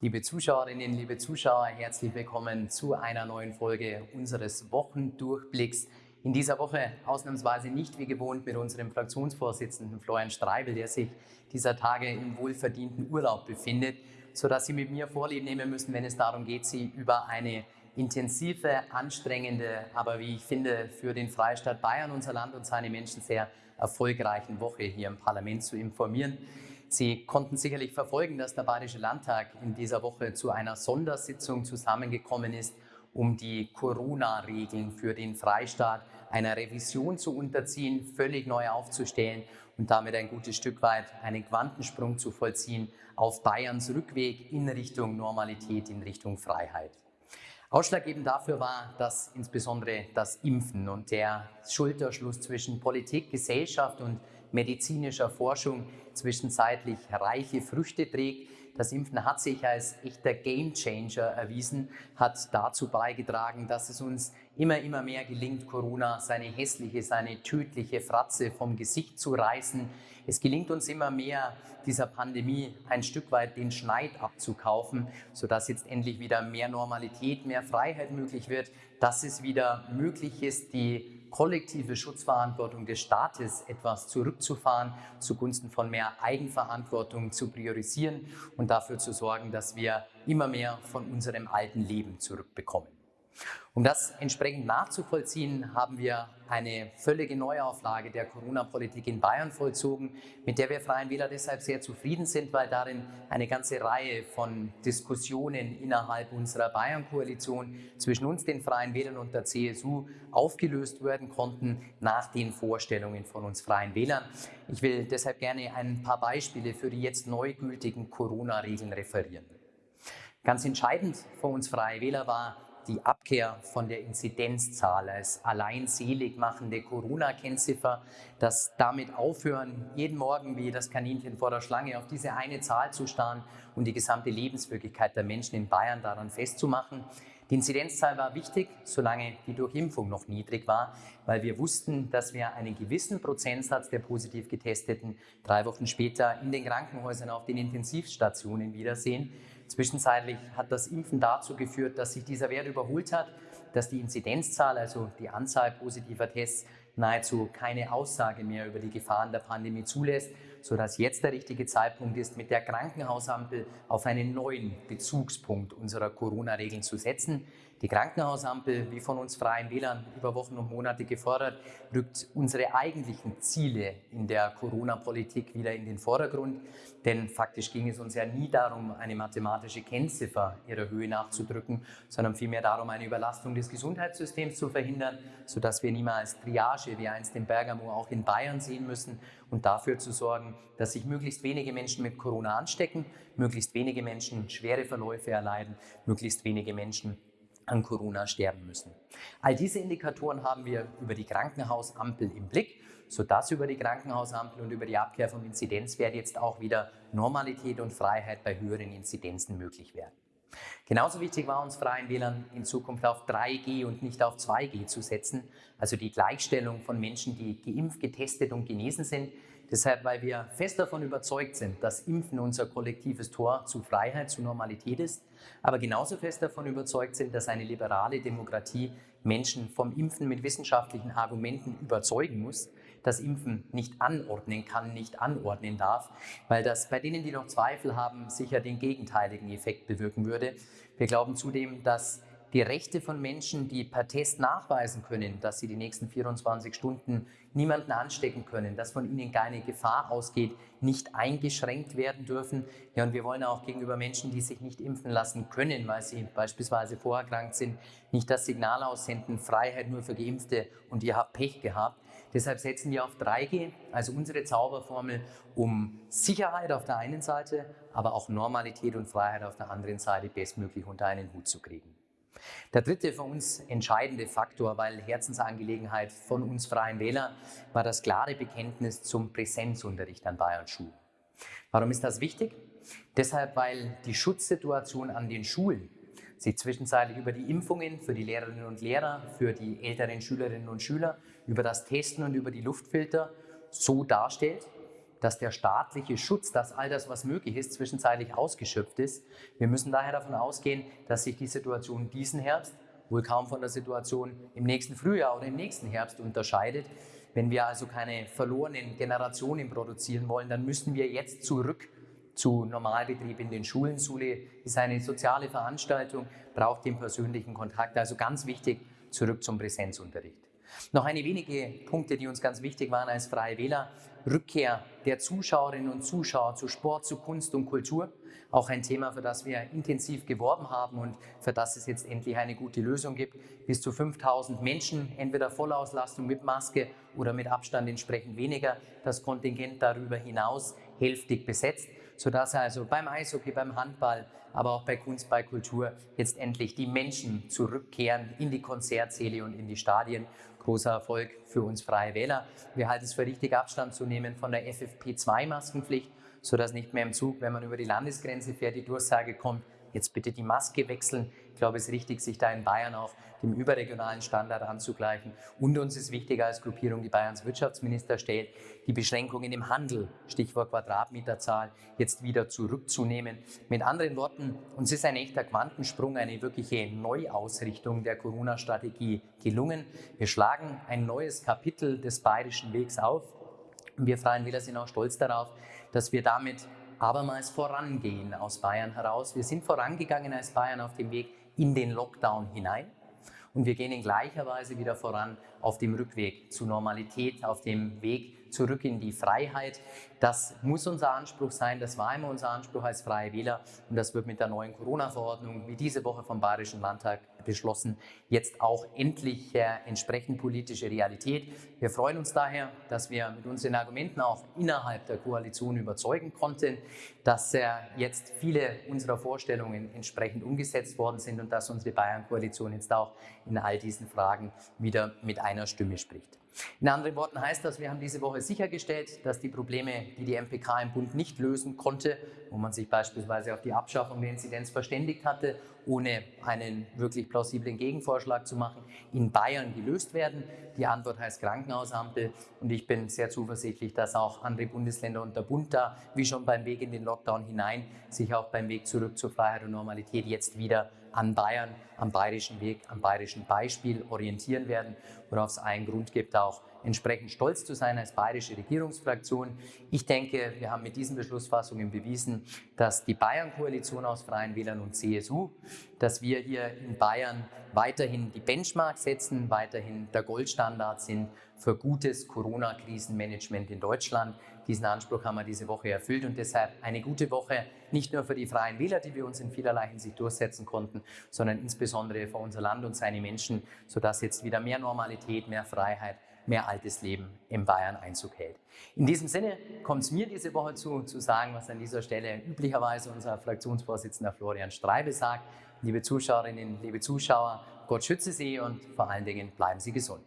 Liebe Zuschauerinnen, liebe Zuschauer, herzlich willkommen zu einer neuen Folge unseres Wochendurchblicks. In dieser Woche ausnahmsweise nicht wie gewohnt mit unserem Fraktionsvorsitzenden Florian Streibel, der sich dieser Tage im wohlverdienten Urlaub befindet, sodass Sie mit mir Vorlieb nehmen müssen, wenn es darum geht, Sie über eine intensive, anstrengende, aber wie ich finde, für den Freistaat Bayern, unser Land und seine Menschen sehr erfolgreichen Woche hier im Parlament zu informieren. Sie konnten sicherlich verfolgen, dass der Bayerische Landtag in dieser Woche zu einer Sondersitzung zusammengekommen ist, um die Corona-Regeln für den Freistaat einer Revision zu unterziehen, völlig neu aufzustellen und damit ein gutes Stück weit einen Quantensprung zu vollziehen auf Bayerns Rückweg in Richtung Normalität, in Richtung Freiheit. Ausschlaggebend dafür war, dass insbesondere das Impfen und der Schulterschluss zwischen Politik, Gesellschaft und medizinischer Forschung zwischenzeitlich reiche Früchte trägt. Das Impfen hat sich als echter Gamechanger erwiesen, hat dazu beigetragen, dass es uns immer, immer mehr gelingt, Corona seine hässliche, seine tödliche Fratze vom Gesicht zu reißen. Es gelingt uns immer mehr, dieser Pandemie ein Stück weit den Schneid abzukaufen, sodass jetzt endlich wieder mehr Normalität, mehr Freiheit möglich wird, dass es wieder möglich ist, die kollektive Schutzverantwortung des Staates etwas zurückzufahren, zugunsten von mehr Eigenverantwortung zu priorisieren und dafür zu sorgen, dass wir immer mehr von unserem alten Leben zurückbekommen. Um das entsprechend nachzuvollziehen, haben wir eine völlige Neuauflage der Corona-Politik in Bayern vollzogen, mit der wir Freien Wähler deshalb sehr zufrieden sind, weil darin eine ganze Reihe von Diskussionen innerhalb unserer Bayern-Koalition zwischen uns, den Freien Wählern und der CSU aufgelöst werden konnten nach den Vorstellungen von uns Freien Wählern. Ich will deshalb gerne ein paar Beispiele für die jetzt neu gültigen Corona-Regeln referieren. Ganz entscheidend für uns Freie Wähler war, die Abkehr von der Inzidenzzahl als allein selig machende Corona-Kennziffer, das damit aufhören, jeden Morgen wie das Kaninchen vor der Schlange auf diese eine Zahl zu starren und die gesamte Lebenswirklichkeit der Menschen in Bayern daran festzumachen. Die Inzidenzzahl war wichtig, solange die Durchimpfung noch niedrig war, weil wir wussten, dass wir einen gewissen Prozentsatz der positiv Getesteten drei Wochen später in den Krankenhäusern auf den Intensivstationen wiedersehen. Zwischenzeitlich hat das Impfen dazu geführt, dass sich dieser Wert überholt hat, dass die Inzidenzzahl, also die Anzahl positiver Tests, nahezu keine Aussage mehr über die Gefahren der Pandemie zulässt, sodass jetzt der richtige Zeitpunkt ist, mit der Krankenhausampel auf einen neuen Bezugspunkt unserer Corona-Regeln zu setzen. Die Krankenhausampel, wie von uns Freien Wählern über Wochen und Monate gefordert, rückt unsere eigentlichen Ziele in der Corona-Politik wieder in den Vordergrund. Denn faktisch ging es uns ja nie darum, eine mathematische Kennziffer ihrer Höhe nachzudrücken, sondern vielmehr darum, eine Überlastung des Gesundheitssystems zu verhindern, sodass wir niemals Triage wie einst in Bergamo auch in Bayern sehen müssen und dafür zu sorgen, dass sich möglichst wenige Menschen mit Corona anstecken, möglichst wenige Menschen schwere Verläufe erleiden, möglichst wenige Menschen an Corona sterben müssen. All diese Indikatoren haben wir über die Krankenhausampel im Blick, sodass über die Krankenhausampel und über die Abkehr vom Inzidenzwert jetzt auch wieder Normalität und Freiheit bei höheren Inzidenzen möglich werden. Genauso wichtig war uns Freien Wählern in Zukunft auf 3G und nicht auf 2G zu setzen, also die Gleichstellung von Menschen, die geimpft, getestet und genesen sind, Deshalb, weil wir fest davon überzeugt sind, dass Impfen unser kollektives Tor zu Freiheit, zu Normalität ist, aber genauso fest davon überzeugt sind, dass eine liberale Demokratie Menschen vom Impfen mit wissenschaftlichen Argumenten überzeugen muss, das Impfen nicht anordnen kann, nicht anordnen darf, weil das bei denen, die noch Zweifel haben, sicher den gegenteiligen Effekt bewirken würde. Wir glauben zudem, dass die Rechte von Menschen, die per Test nachweisen können, dass sie die nächsten 24 Stunden niemanden anstecken können, dass von ihnen keine Gefahr ausgeht, nicht eingeschränkt werden dürfen. Ja, und wir wollen auch gegenüber Menschen, die sich nicht impfen lassen können, weil sie beispielsweise vorerkrankt sind, nicht das Signal aussenden, Freiheit nur für Geimpfte und ihr habt Pech gehabt. Deshalb setzen wir auf 3G, also unsere Zauberformel, um Sicherheit auf der einen Seite, aber auch Normalität und Freiheit auf der anderen Seite bestmöglich unter einen Hut zu kriegen. Der dritte für uns entscheidende Faktor, weil Herzensangelegenheit von uns Freien Wähler, war das klare Bekenntnis zum Präsenzunterricht an Bayern Schulen. Warum ist das wichtig? Deshalb, weil die Schutzsituation an den Schulen sich zwischenzeitlich über die Impfungen für die Lehrerinnen und Lehrer, für die älteren Schülerinnen und Schüler, über das Testen und über die Luftfilter so darstellt, dass der staatliche Schutz, dass all das, was möglich ist, zwischenzeitlich ausgeschöpft ist. Wir müssen daher davon ausgehen, dass sich die Situation diesen Herbst wohl kaum von der Situation im nächsten Frühjahr oder im nächsten Herbst unterscheidet. Wenn wir also keine verlorenen Generationen produzieren wollen, dann müssen wir jetzt zurück zu Normalbetrieb in den Schulen. Schule ist eine soziale Veranstaltung, braucht den persönlichen Kontakt. Also ganz wichtig, zurück zum Präsenzunterricht. Noch eine wenige Punkte, die uns ganz wichtig waren als Freie Wähler. Rückkehr der Zuschauerinnen und Zuschauer zu Sport, zu Kunst und Kultur. Auch ein Thema, für das wir intensiv geworben haben und für das es jetzt endlich eine gute Lösung gibt. Bis zu 5000 Menschen, entweder Vollauslastung mit Maske oder mit Abstand entsprechend weniger. Das Kontingent darüber hinaus hälftig besetzt sodass also beim Eishockey, beim Handball, aber auch bei Kunst, bei Kultur jetzt endlich die Menschen zurückkehren in die Konzertsäle und in die Stadien. Großer Erfolg für uns Freie Wähler. Wir halten es für richtig, Abstand zu nehmen von der FFP2-Maskenpflicht, sodass nicht mehr im Zug, wenn man über die Landesgrenze fährt, die Durchsage kommt, jetzt bitte die Maske wechseln. Ich glaube, es ist richtig, sich da in Bayern auch dem überregionalen Standard anzugleichen. Und uns ist wichtig als Gruppierung, die Bayerns Wirtschaftsminister stellt, die Beschränkungen im Handel, Stichwort Quadratmeterzahl, jetzt wieder zurückzunehmen. Mit anderen Worten, uns ist ein echter Quantensprung, eine wirkliche Neuausrichtung der Corona-Strategie gelungen. Wir schlagen ein neues Kapitel des bayerischen Wegs auf. Wir Freien Wähler sind auch stolz darauf, dass wir damit abermals vorangehen aus Bayern heraus. Wir sind vorangegangen als Bayern auf dem Weg in den Lockdown hinein und wir gehen in gleicher Weise wieder voran auf dem Rückweg zur Normalität, auf dem Zurück in die Freiheit. Das muss unser Anspruch sein, das war immer unser Anspruch als Freie Wähler und das wird mit der neuen Corona-Verordnung, wie diese Woche vom Bayerischen Landtag beschlossen, jetzt auch endlich äh, entsprechend politische Realität. Wir freuen uns daher, dass wir mit unseren Argumenten auch innerhalb der Koalition überzeugen konnten, dass äh, jetzt viele unserer Vorstellungen entsprechend umgesetzt worden sind und dass unsere Bayern-Koalition jetzt auch in all diesen Fragen wieder mit einer Stimme spricht. In anderen Worten heißt das, wir haben diese Woche sichergestellt, dass die Probleme, die die MPK im Bund nicht lösen konnte, wo man sich beispielsweise auf die Abschaffung der Inzidenz verständigt hatte, ohne einen wirklich plausiblen Gegenvorschlag zu machen, in Bayern gelöst werden. Die Antwort heißt Krankenhausampel und ich bin sehr zuversichtlich, dass auch andere Bundesländer und der Bund da, wie schon beim Weg in den Lockdown hinein, sich auch beim Weg zurück zur Freiheit und Normalität jetzt wieder an Bayern, am bayerischen Weg, am bayerischen Beispiel orientieren werden, worauf es einen Grund gibt, auch entsprechend stolz zu sein als bayerische Regierungsfraktion. Ich denke, wir haben mit diesen Beschlussfassungen bewiesen, dass die Bayern-Koalition aus Freien Wählern und CSU, dass wir hier in Bayern weiterhin die Benchmark setzen, weiterhin der Goldstandard sind für gutes Corona-Krisenmanagement in Deutschland. Diesen Anspruch haben wir diese Woche erfüllt und deshalb eine gute Woche nicht nur für die Freien Wähler, die wir uns in vielerlei Hinsicht durchsetzen konnten, sondern insbesondere für unser Land und seine Menschen, sodass jetzt wieder mehr Normalität, mehr Freiheit, mehr altes Leben in Bayern Einzug hält. In diesem Sinne kommt es mir diese Woche zu, zu sagen, was an dieser Stelle üblicherweise unser Fraktionsvorsitzender Florian Streibel sagt. Liebe Zuschauerinnen, liebe Zuschauer, Gott schütze Sie und vor allen Dingen bleiben Sie gesund.